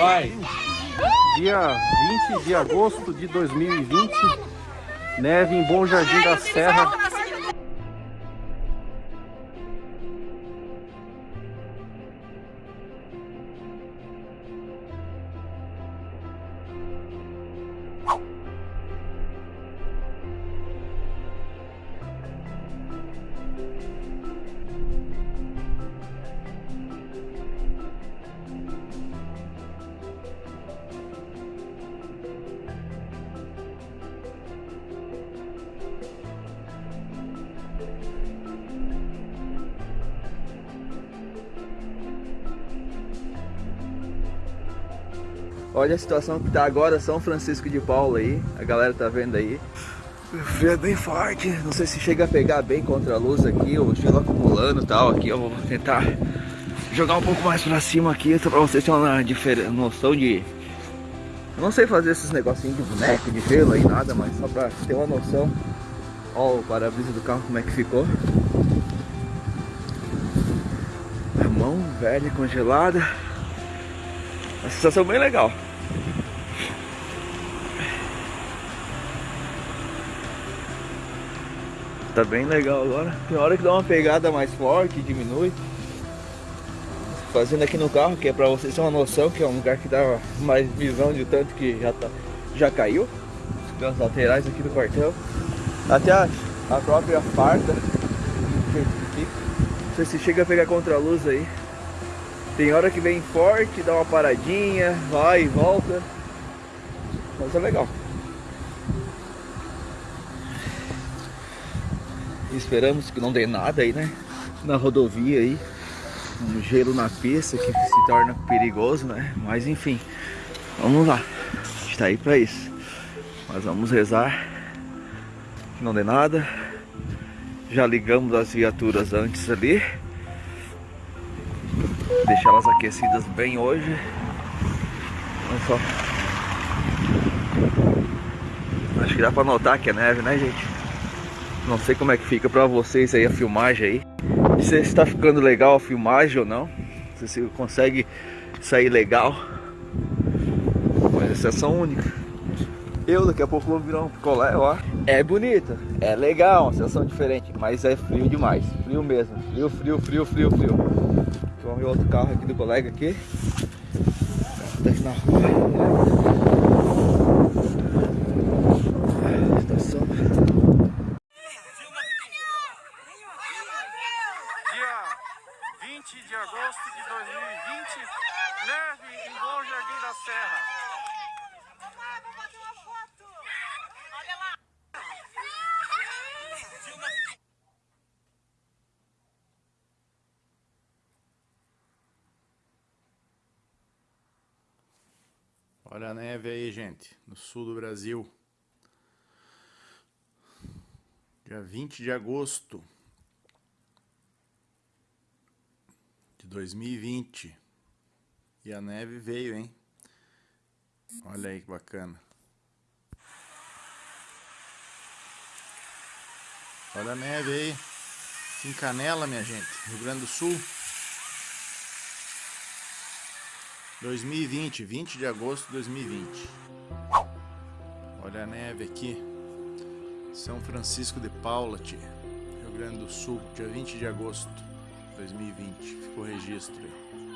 Vai! Dia 20 de agosto de 2020, neve em Bom Jardim da Serra. Olha a situação que tá agora São Francisco de Paula aí, a galera tá vendo aí. Frio é bem forte, não sei se chega a pegar bem contra a luz aqui, o gelo acumulando e tal. Aqui eu vou tentar jogar um pouco mais pra cima aqui, só pra vocês terem uma noção de... Eu não sei fazer esses negocinhos de boneco, de gelo aí, nada, mas só pra ter uma noção. Ó o para-brisa do carro como é que ficou. A mão velha, congelada. Uma sensação bem legal. Tá bem legal agora. Tem hora que dá uma pegada mais forte, diminui. Fazendo aqui no carro, que é pra vocês terem uma noção, que é um lugar que dá mais visão de tanto que já, tá, já caiu. As laterais aqui do quartel. Até a, a própria farda. Não sei se chega a pegar contra a luz aí. Tem hora que vem forte, dá uma paradinha, vai e volta. Mas é legal. Esperamos que não dê nada aí, né? Na rodovia aí. Um gelo na pista que se torna perigoso, né? Mas enfim, vamos lá. A gente tá aí pra isso. Mas vamos rezar que não dê nada. Já ligamos as viaturas antes ali. Deixar elas aquecidas bem hoje. Olha só. Acho que dá pra notar que é neve, né, gente? Não sei como é que fica pra vocês aí a filmagem aí. Se tá ficando legal a filmagem ou não. Não se consegue sair legal. Mas exceção única. Eu daqui a pouco vou virar um picolé, ó. É bonita, é legal, uma sensação diferente, mas é frio demais. Frio mesmo. Frio, frio, frio, frio, frio. Vamos ver outro carro aqui do colega aqui. Aqui na rua. Estação. Dia 20 de agosto de 2020, neve em Bom Jardim da Serra. Olha a neve aí, gente, no sul do Brasil. Dia 20 de agosto de 2020. E a neve veio, hein? Olha aí que bacana. Olha a neve aí. Em Canela, minha gente, Rio Grande do Sul. 2020, 20 de agosto de 2020. Olha a neve aqui. São Francisco de Paula, Rio Grande do Sul, dia 20 de agosto de 2020. Ficou registro aí.